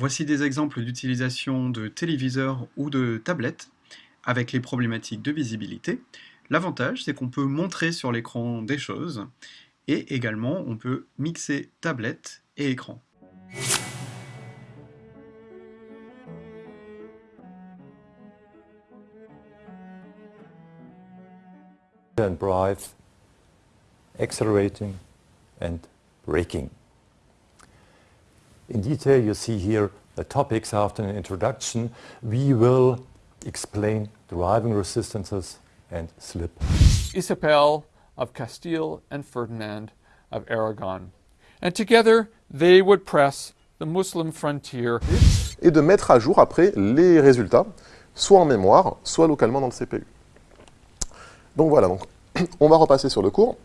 Voici des exemples d'utilisation de téléviseurs ou de tablettes avec les problématiques de visibilité. L'avantage, c'est qu'on peut montrer sur l'écran des choses et également on peut mixer tablette et écran. In detail you see here the topics after an introduction. We will explain driving resistances and slip. Isabel of Castile and Ferdinand of Aragon. And together they would press the Muslim frontier. Et de mettre à jour après les résultats, soit en mémoire, soit localement dans le CPU. Donc voilà, donc, on va repasser sur le cours.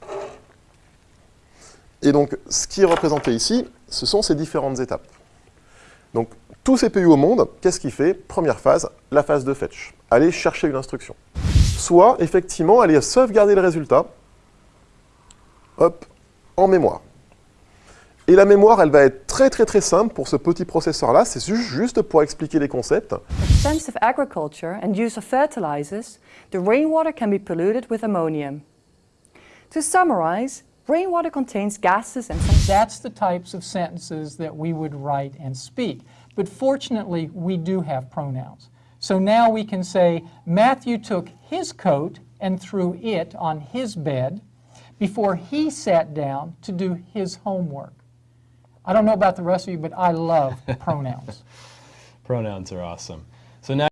Et donc, ce qui est représenté ici, ce sont ces différentes étapes. Donc, tout CPU au monde, qu'est-ce qu'il fait Première phase, la phase de fetch. Aller chercher une instruction. Soit, effectivement, aller sauvegarder le résultat, hop, en mémoire. Et la mémoire, elle va être très très très simple pour ce petit processeur-là, c'est juste pour expliquer les concepts. Agriculture and use of rainwater can be polluted with. To summarize, rainwater contains gases and. That's the types of sentences that we would write and speak. But fortunately, we do have pronouns. So now we can say, Matthew took his coat and threw it on his bed before he sat down to do his homework. I don't know about the rest of you, but I love pronouns. Pronouns are awesome. So now